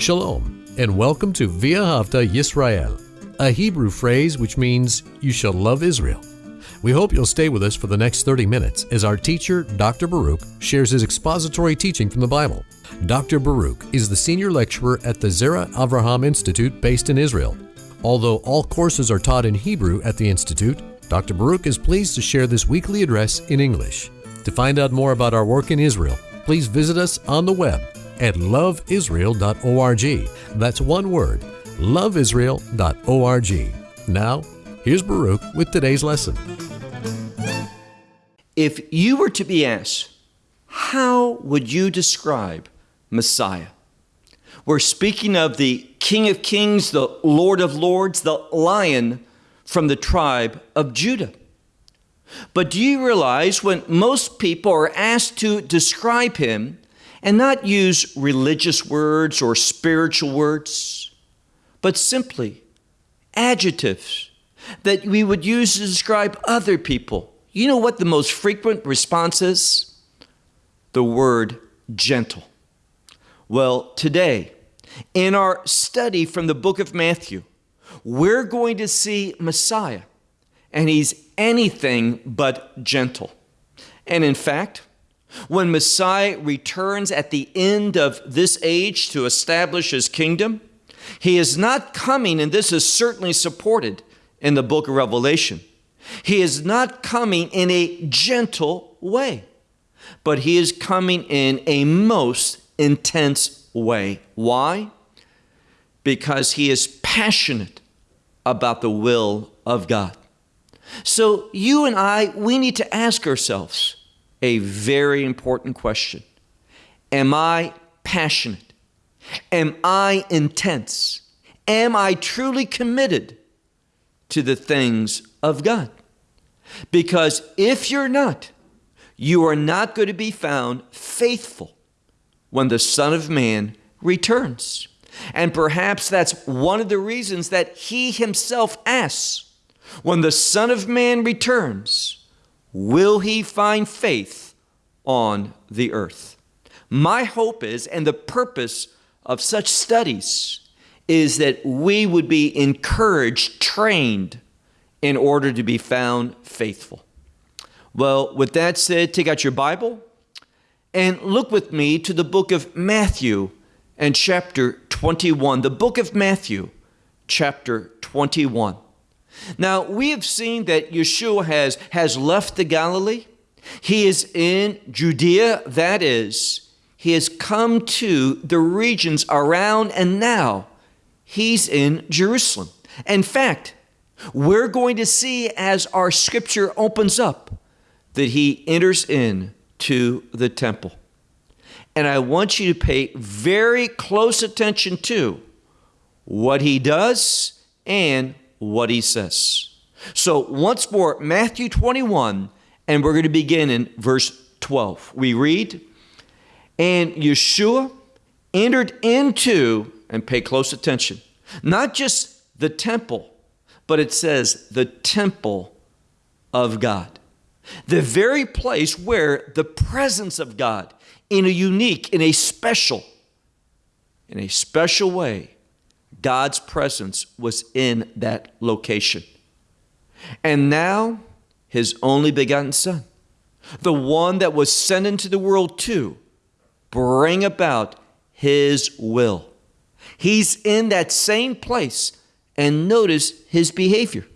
Shalom, and welcome to V'ahavta Yisrael, a Hebrew phrase which means you shall love Israel. We hope you'll stay with us for the next 30 minutes as our teacher, Dr. Baruch, shares his expository teaching from the Bible. Dr. Baruch is the senior lecturer at the Zera Avraham Institute based in Israel. Although all courses are taught in Hebrew at the Institute, Dr. Baruch is pleased to share this weekly address in English. To find out more about our work in Israel, please visit us on the web at loveisrael.org. That's one word, loveisrael.org. Now, here's Baruch with today's lesson. If you were to be asked, how would you describe Messiah? We're speaking of the King of Kings, the Lord of Lords, the Lion from the tribe of Judah. But do you realize when most people are asked to describe him, and not use religious words or spiritual words, but simply adjectives that we would use to describe other people. You know what the most frequent response is? The word gentle. Well, today, in our study from the book of Matthew, we're going to see Messiah, and he's anything but gentle. And in fact, when Messiah returns at the end of this age to establish his kingdom, he is not coming, and this is certainly supported in the book of Revelation. He is not coming in a gentle way, but he is coming in a most intense way. Why? Because he is passionate about the will of God. So you and I, we need to ask ourselves, a very important question. Am I passionate? Am I intense? Am I truly committed to the things of God? Because if you're not, you are not going to be found faithful when the Son of Man returns. And perhaps that's one of the reasons that he himself asks when the Son of Man returns, will he find faith on the earth? My hope is, and the purpose of such studies is that we would be encouraged, trained in order to be found faithful. Well, with that said, take out your Bible and look with me to the book of Matthew and chapter 21. The book of Matthew, chapter 21. Now, we have seen that Yeshua has, has left the Galilee. He is in Judea, that is, he has come to the regions around, and now he's in Jerusalem. In fact, we're going to see as our scripture opens up that he enters in to the temple. And I want you to pay very close attention to what he does and what he says. So, once more, Matthew 21, and we're going to begin in verse 12. We read, And Yeshua entered into, and pay close attention, not just the temple, but it says the temple of God. The very place where the presence of God, in a unique, in a special, in a special way, God's presence was in that location. And now, his only begotten Son, the one that was sent into the world to bring about his will. He's in that same place, and notice his behavior.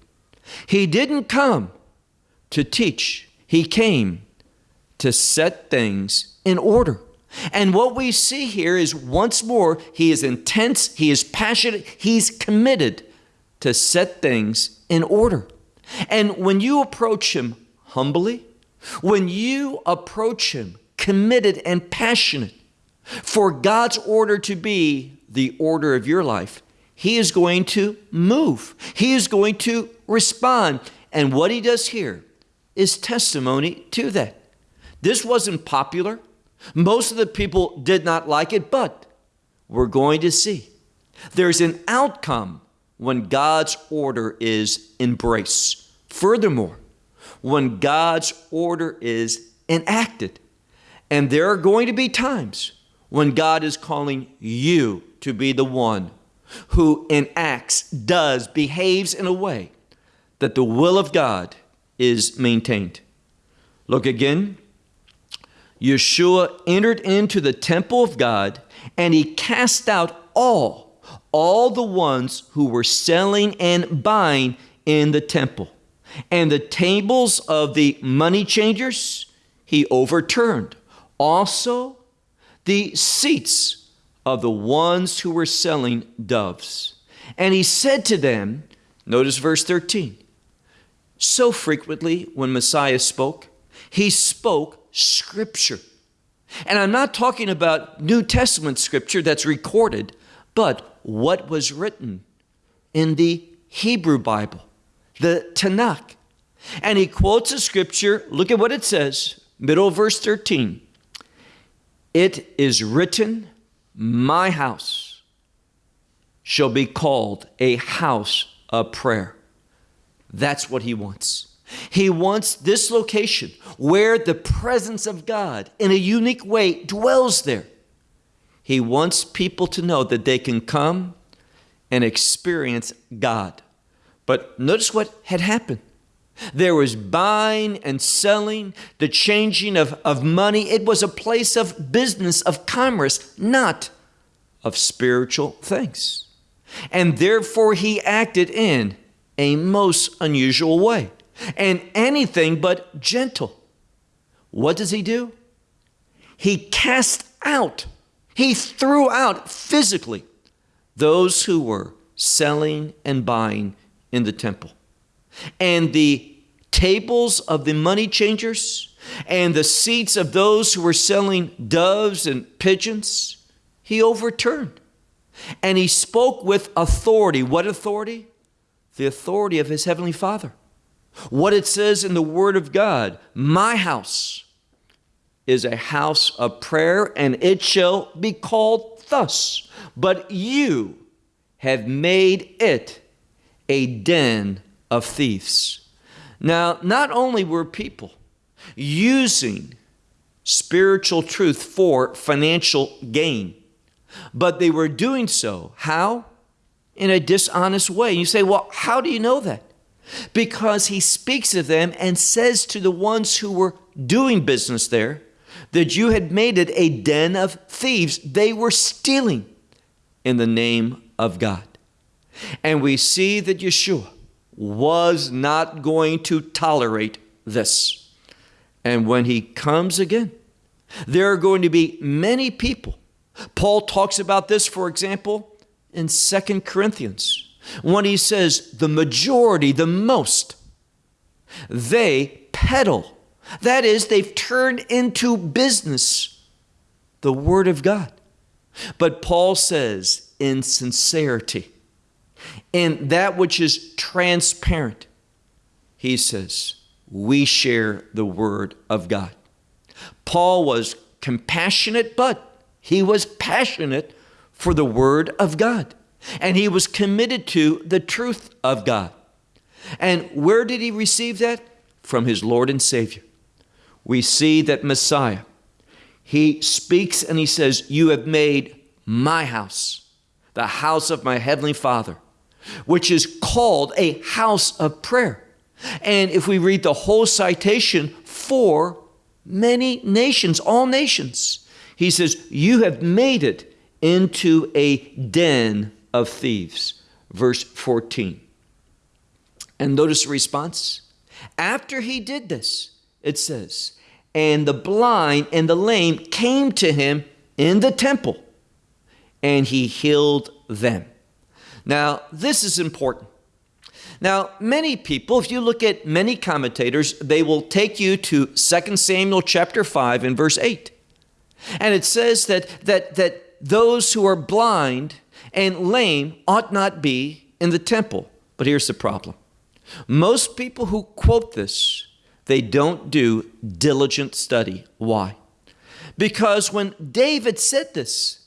He didn't come to teach, he came to set things in order. And what we see here is once more, he is intense, he is passionate, he's committed to set things in order. And when you approach him humbly, when you approach him committed and passionate for God's order to be the order of your life, he is going to move. He is going to respond. And what he does here is testimony to that. This wasn't popular. Most of the people did not like it, but we're going to see. There's an outcome when God's order is embraced. Furthermore, when God's order is enacted. And there are going to be times when God is calling you to be the one who enacts, does, behaves in a way that the will of God is maintained. Look again. Yeshua entered into the temple of God and he cast out all, all the ones who were selling and buying in the temple. And the tables of the money changers he overturned. Also, the seats of the ones who were selling doves. And he said to them, notice verse 13, so frequently when Messiah spoke, he spoke scripture. And I'm not talking about New Testament scripture that's recorded, but what was written in the Hebrew Bible, the Tanakh. And he quotes a scripture, look at what it says, middle verse 13. It is written, My house shall be called a house of prayer. That's what he wants. He wants this location where the presence of God in a unique way dwells there. He wants people to know that they can come and experience God. But notice what had happened. There was buying and selling, the changing of, of money. It was a place of business, of commerce, not of spiritual things. And therefore, he acted in a most unusual way and anything but gentle. What does he do? He cast out, he threw out physically those who were selling and buying in the temple and the tables of the money changers and the seats of those who were selling doves and pigeons, he overturned. And he spoke with authority. What authority? The authority of his heavenly Father. What it says in the Word of God My house is a house of prayer, and it shall be called thus. But you have made it a den of thieves. Now, not only were people using spiritual truth for financial gain, but they were doing so. How? In a dishonest way. You say, well, how do you know that? Because he speaks of them and says to the ones who were doing business there that you had made it a den of thieves. They were stealing in the name of God. And we see that Yeshua was not going to tolerate this. And when he comes again, there are going to be many people. Paul talks about this, for example, in Second Corinthians, when he says, the majority, the most, they peddle. That is, they've turned into business the Word of God. But Paul says, in sincerity, in that which is transparent, he says, we share the Word of God. Paul was compassionate, but he was passionate for the Word of God. And he was committed to the truth of God. And where did he receive that? From his Lord and Savior. We see that Messiah, he speaks and he says, You have made my house, the house of my heavenly Father, which is called a house of prayer. And if we read the whole citation for many nations, all nations, he says, You have made it into a den of thieves. Verse 14. And notice the response. After he did this, it says, And the blind and the lame came to him in the temple, and he healed them. Now, this is important. Now, many people, if you look at many commentators, they will take you to 2 Samuel chapter 5 and verse 8. And it says that, that, that those who are blind and lame ought not be in the temple. But here's the problem. Most people who quote this, they don't do diligent study. Why? Because when David said this,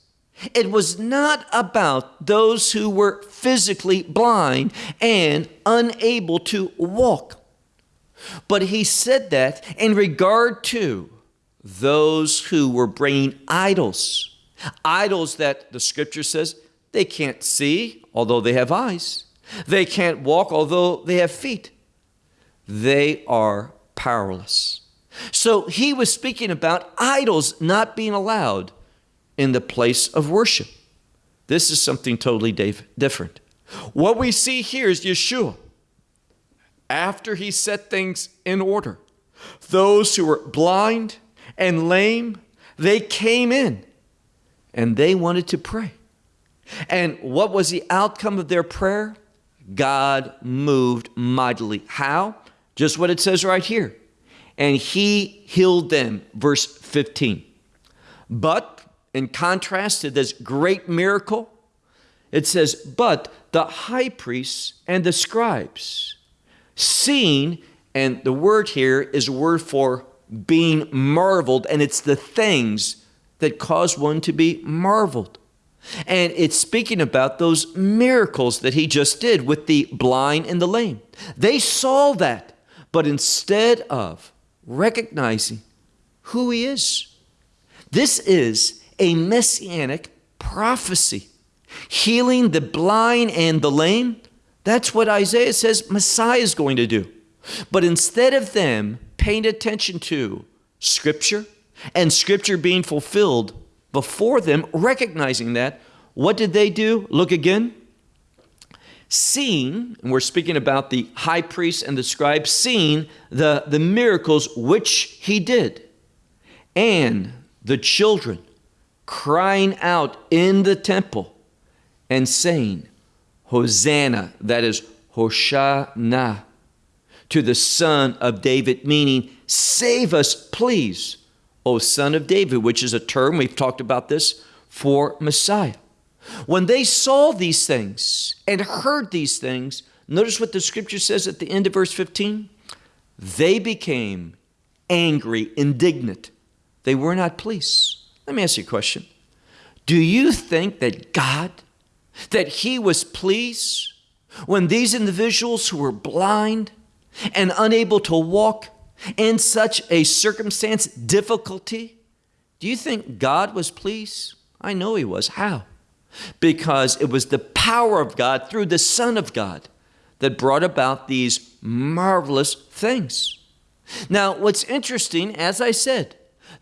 it was not about those who were physically blind and unable to walk. But he said that in regard to those who were bringing idols, idols that the scripture says They can't see, although they have eyes. They can't walk, although they have feet. They are powerless. So he was speaking about idols not being allowed in the place of worship. This is something totally different. What we see here is Yeshua. After he set things in order, those who were blind and lame, they came in and they wanted to pray. And what was the outcome of their prayer? God moved mightily. How? Just what it says right here. And he healed them, verse 15. But in contrast to this great miracle, it says, But the high priests and the scribes, seeing, and the word here is a word for being marveled, and it's the things that cause one to be marveled. And it's speaking about those miracles that he just did with the blind and the lame. They saw that, but instead of recognizing who he is, this is a messianic prophecy. Healing the blind and the lame, that's what Isaiah says Messiah is going to do. But instead of them paying attention to Scripture and Scripture being fulfilled before them, recognizing that, what did they do? Look again. Seeing, and we're speaking about the high priest and the scribe, seeing the, the miracles which he did, and the children crying out in the temple and saying, Hosanna, that is Hoshana, to the Son of David, meaning, save us, please, O Son of David, which is a term, we've talked about this, for Messiah. When they saw these things and heard these things, notice what the scripture says at the end of verse 15. They became angry, indignant. They were not pleased. Let me ask you a question. Do you think that God, that He was pleased when these individuals who were blind and unable to walk in such a circumstance, difficulty, do you think God was pleased? I know He was. How? Because it was the power of God through the Son of God that brought about these marvelous things. Now, what's interesting, as I said,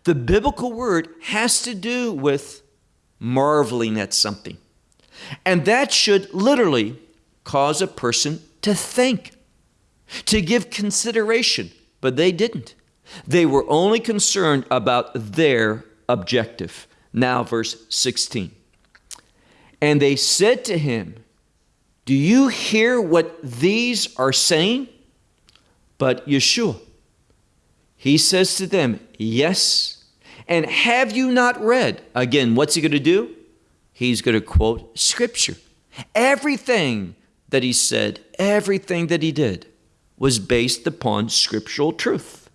the biblical word has to do with marveling at something. And that should literally cause a person to think, to give consideration, but they didn't. They were only concerned about their objective. Now, verse 16. And they said to him, Do you hear what these are saying? But Yeshua, he says to them, Yes and have you not read? Again, what's he going to do? He's going to quote scripture. Everything that he said, everything that he did was based upon scriptural truth.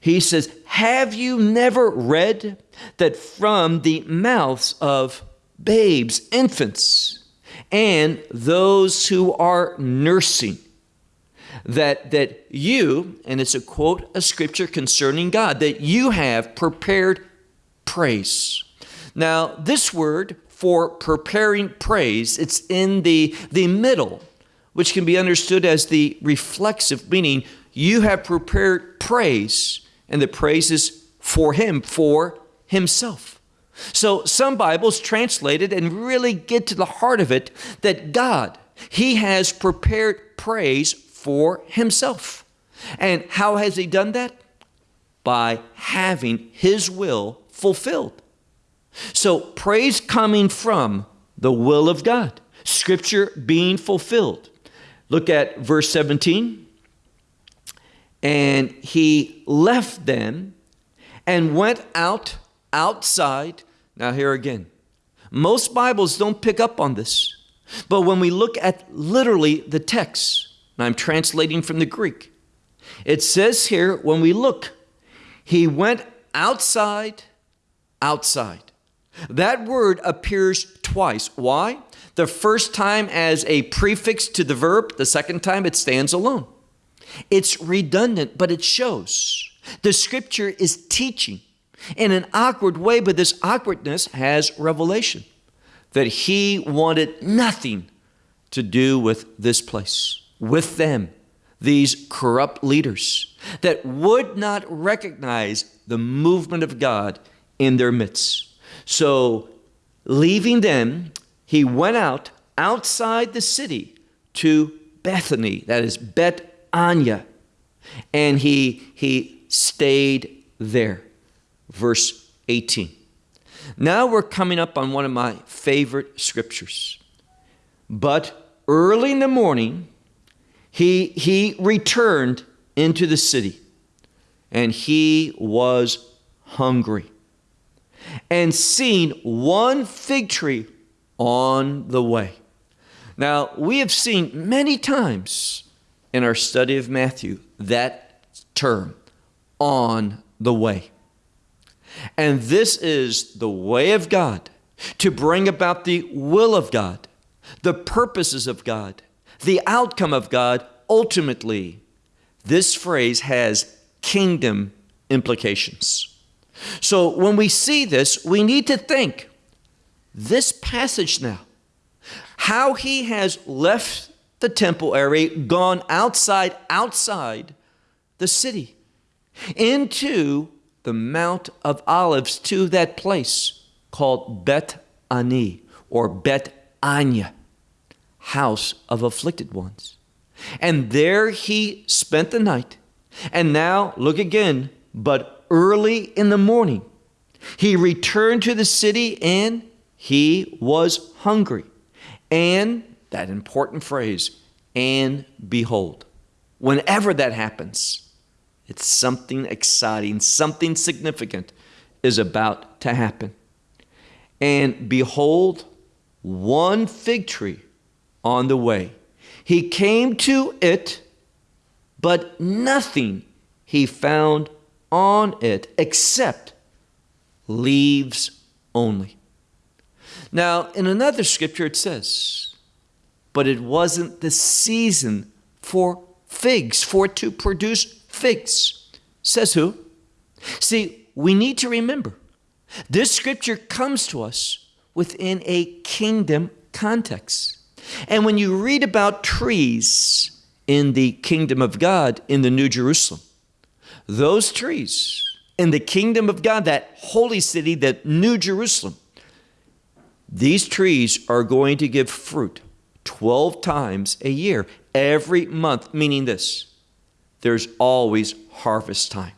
He says, Have you never read that from the mouths of babes, infants, and those who are nursing, that that you and it's a quote a scripture concerning God that you have prepared praise. Now, this word for preparing praise, it's in the the middle, which can be understood as the reflexive meaning you have prepared praise and the praise is for him for himself. So some Bibles translate it and really get to the heart of it that God, He has prepared praise for himself. And how has he done that? By having his will fulfilled. So, praise coming from the will of God, scripture being fulfilled. Look at verse 17. And he left them and went out outside. Now, here again, most Bibles don't pick up on this. But when we look at literally the text, and I'm translating from the Greek. It says here, when we look, he went outside, outside. That word appears twice. Why? The first time as a prefix to the verb, the second time it stands alone. It's redundant, but it shows. The scripture is teaching in an awkward way, but this awkwardness has revelation. that he wanted nothing to do with this place, with them, these corrupt leaders that would not recognize the movement of God in their midst. So, leaving them, he went out outside the city to Bethany, that is Bet Anya, and he, he stayed there. Verse 18. Now we're coming up on one of my favorite scriptures. But early in the morning, he, he returned into the city, and he was hungry. And seeing one fig tree on the way. Now, we have seen many times in our study of Matthew that term, on the way. And this is the way of God to bring about the will of God, the purposes of God, the outcome of God ultimately. This phrase has kingdom implications. So when we see this, we need to think this passage now how he has left the temple area, gone outside, outside the city, into the Mount of Olives, to that place called Bet Ani or Bet Anya, house of afflicted ones. And there he spent the night. And now, look again, but early in the morning, he returned to the city and he was hungry. And that important phrase, and behold. Whenever that happens, it's something exciting, something significant is about to happen. And behold, one fig tree on the way. He came to it, but nothing he found on it except leaves only. Now, in another scripture, it says, but it wasn't the season for figs, for to produce figs. Says who? See, we need to remember this scripture comes to us within a kingdom context. And when you read about trees in the kingdom of God in the New Jerusalem, those trees in the kingdom of God, that holy city, that New Jerusalem, these trees are going to give fruit 12 times a year, every month, meaning this there's always harvest time.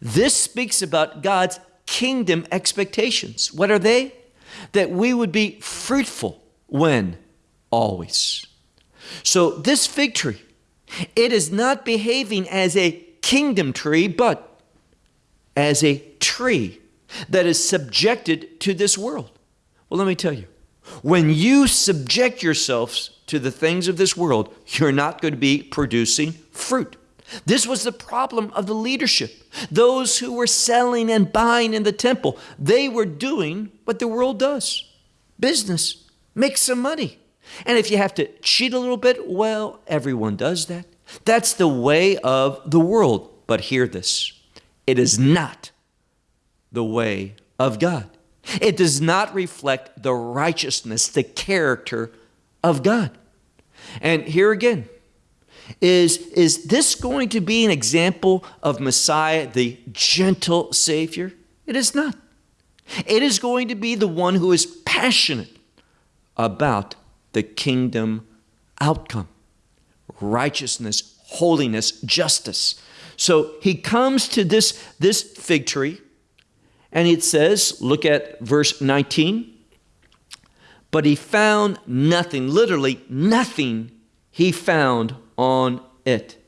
This speaks about God's kingdom expectations. What are they? That we would be fruitful when? Always. So, this fig tree, it is not behaving as a kingdom tree, but as a tree that is subjected to this world. Well, let me tell you, when you subject yourselves to the things of this world, you're not going to be producing fruit. This was the problem of the leadership. Those who were selling and buying in the temple, they were doing what the world does business, make some money. And if you have to cheat a little bit, well, everyone does that. That's the way of the world. But hear this it is not the way of God. It does not reflect the righteousness, the character of God. And here again, is, is this going to be an example of Messiah, the gentle Savior? It is not. It is going to be the one who is passionate about the kingdom outcome righteousness, holiness, justice. So he comes to this, this fig tree and it says, look at verse 19. But he found nothing, literally nothing he found on it,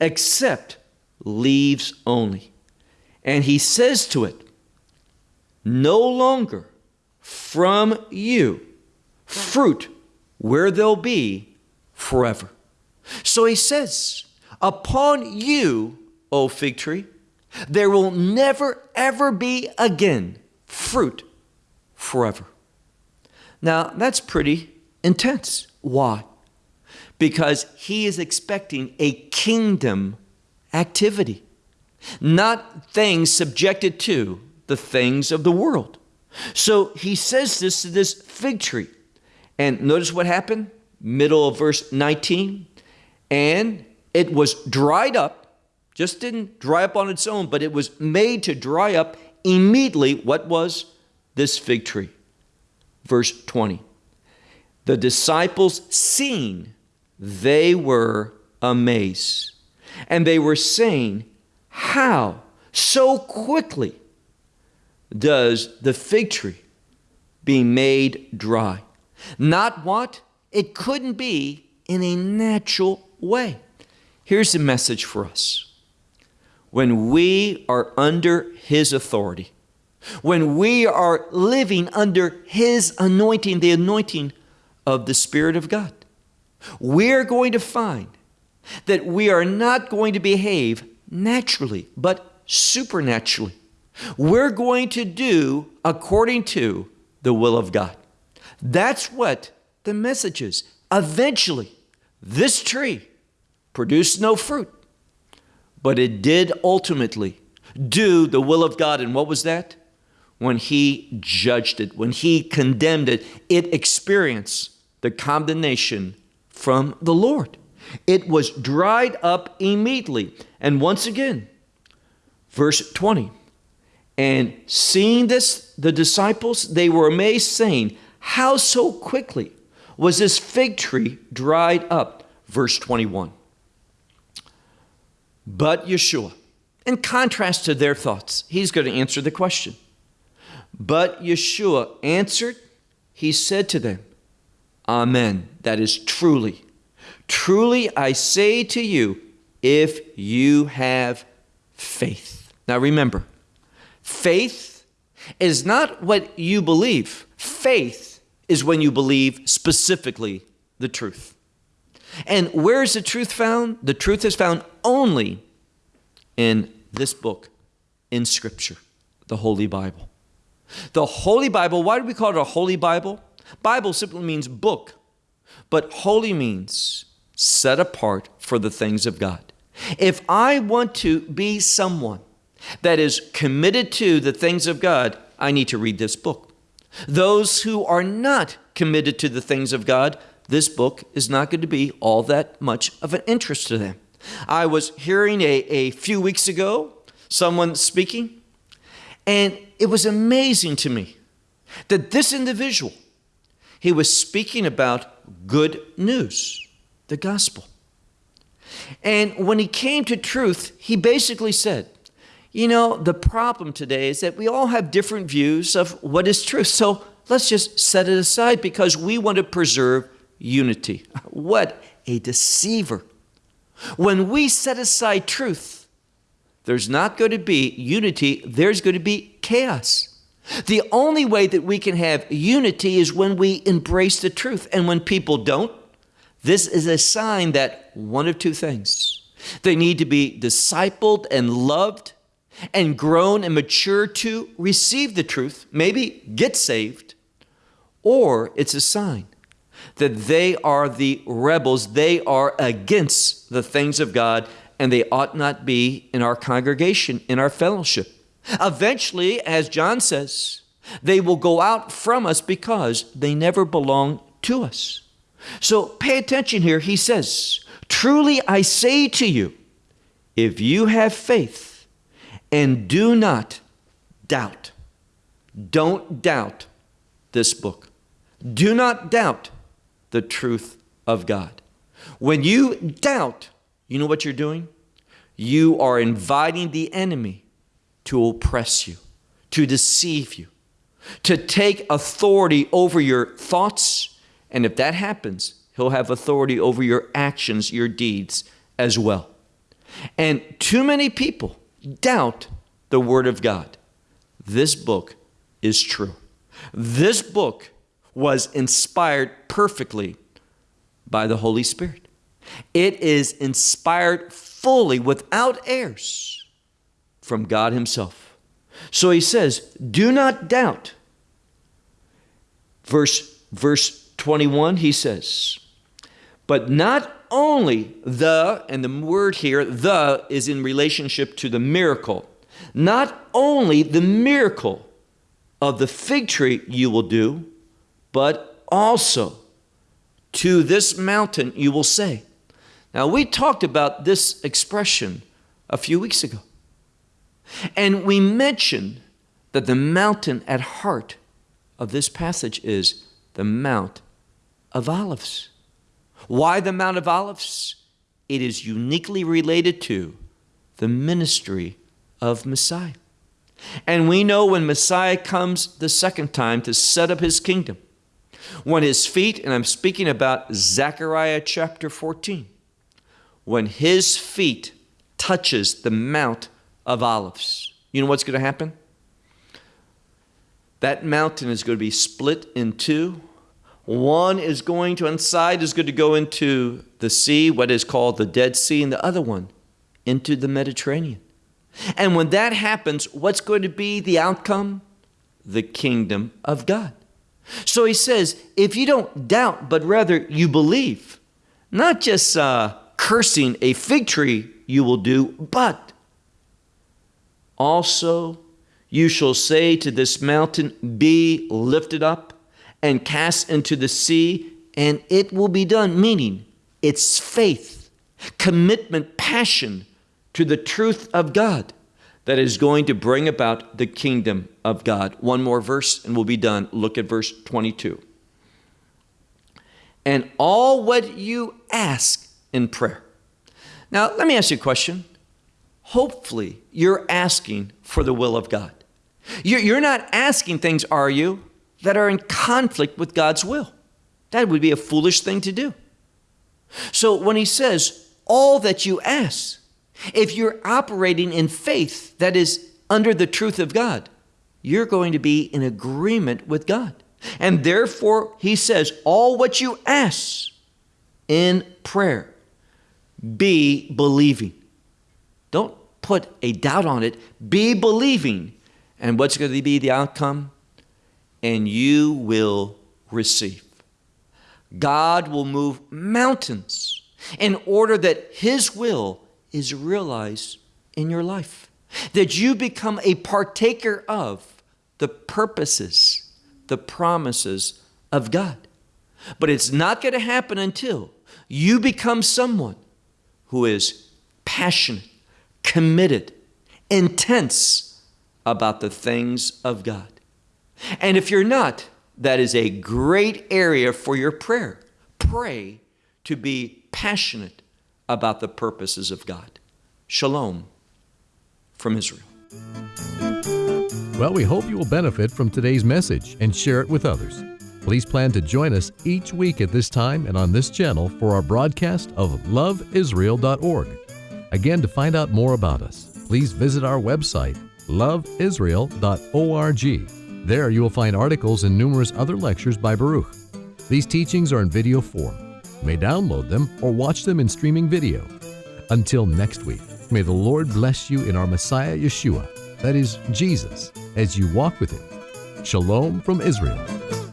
except leaves only. And he says to it, No longer from you fruit where there'll be forever. So he says, Upon you, O fig tree, there will never, ever be again fruit forever. Now, that's pretty intense. Why? Because he is expecting a kingdom activity, not things subjected to the things of the world. So he says this to this fig tree. And notice what happened? Middle of verse 19. And it was dried up, just didn't dry up on its own, but it was made to dry up immediately. What was this fig tree? Verse 20. The disciples, seeing, they were amazed. And they were saying, How so quickly does the fig tree be made dry? Not what? It couldn't be in a natural way. Here's the message for us. When we are under His authority, when we are living under His anointing, the anointing of the Spirit of God, we're going to find that we are not going to behave naturally, but supernaturally. We're going to do according to the will of God. That's what the message is. Eventually, this tree produced no fruit, but it did ultimately do the will of God. And what was that? When he judged it, when he condemned it, it experienced the condemnation from the Lord. It was dried up immediately. And once again, verse 20. And seeing this, the disciples, they were amazed, saying, How so quickly was this fig tree dried up? Verse 21. But Yeshua, in contrast to their thoughts, he's going to answer the question. But Yeshua answered, he said to them, Amen. That is truly. Truly I say to you, if you have faith. Now remember, faith is not what you believe. Faith is when you believe specifically the truth. And where is the truth found? The truth is found only in this book, in Scripture, the Holy Bible. The Holy Bible, why do we call it a Holy Bible? Bible simply means book, but holy means set apart for the things of God. If I want to be someone that is committed to the things of God, I need to read this book. Those who are not committed to the things of God, this book is not going to be all that much of an interest to them. I was hearing a, a few weeks ago someone speaking, and it was amazing to me that this individual he was speaking about good news, the gospel. And when he came to truth, he basically said, you know, the problem today is that we all have different views of what is truth. So let's just set it aside because we want to preserve unity. What a deceiver. When we set aside truth, there's not going to be unity, there's going to be chaos. The only way that we can have unity is when we embrace the truth. And when people don't, this is a sign that one of two things they need to be discipled and loved and grown and mature to receive the truth, maybe get saved, or it's a sign that they are the rebels, they are against the things of God, and they ought not be in our congregation, in our fellowship. Eventually, as John says, they will go out from us because they never belong to us. So pay attention here. He says, Truly I say to you, if you have faith and do not doubt, don't doubt this book. Do not doubt the truth of God. When you doubt, you know what you're doing? You are inviting the enemy to oppress you, to deceive you, to take authority over your thoughts. And if that happens, he'll have authority over your actions, your deeds as well. And too many people doubt the Word of God. This book is true. This book was inspired perfectly by the Holy Spirit. It is inspired fully without errors from God Himself. So he says, Do not doubt. Verse, verse 21, he says, But not only the, and the word here, the, is in relationship to the miracle. Not only the miracle of the fig tree you will do, but also to this mountain you will say. Now, we talked about this expression a few weeks ago. And we mentioned that the mountain at heart of this passage is the Mount of Olives. Why the Mount of Olives? It is uniquely related to the ministry of Messiah. And we know when Messiah comes the second time to set up his kingdom, when his feet, and I'm speaking about Zechariah chapter 14, when his feet touches the Mount of Olives, you know what's going to happen? That mountain is going to be split in two. One is going to, one side is going to go into the sea, what is called the Dead Sea, and the other one into the Mediterranean. And when that happens, what's going to be the outcome? The kingdom of God. So he says, if you don't doubt, but rather you believe, not just uh, cursing a fig tree you will do, but also you shall say to this mountain, Be lifted up and cast into the sea, and it will be done. Meaning, it's faith, commitment, passion to the truth of God that is going to bring about the kingdom of God. One more verse and we'll be done. Look at verse 22. And all what you ask in prayer. Now, let me ask you a question. Hopefully, you're asking for the will of God. You're not asking things, are you, that are in conflict with God's will? That would be a foolish thing to do. So when he says, all that you ask, if you're operating in faith that is under the truth of God, you're going to be in agreement with God. And therefore, he says, all what you ask in prayer, be believing. Don't put a doubt on it. Be believing. And what's going to be the outcome? And you will receive. God will move mountains in order that His will is realized in your life. That you become a partaker of the purposes, the promises of God. But it's not going to happen until you become someone who is passionate, committed, intense about the things of God. And if you're not, that is a great area for your prayer. Pray to be passionate about the purposes of God. Shalom from Israel. Well, we hope you will benefit from today's message and share it with others. Please plan to join us each week at this time and on this channel for our broadcast of loveisrael.org. Again, to find out more about us, please visit our website, loveisrael.org. There you will find articles and numerous other lectures by Baruch. These teachings are in video form may download them or watch them in streaming video. Until next week, may the Lord bless you in our Messiah Yeshua, that is, Jesus, as you walk with Him. Shalom from Israel.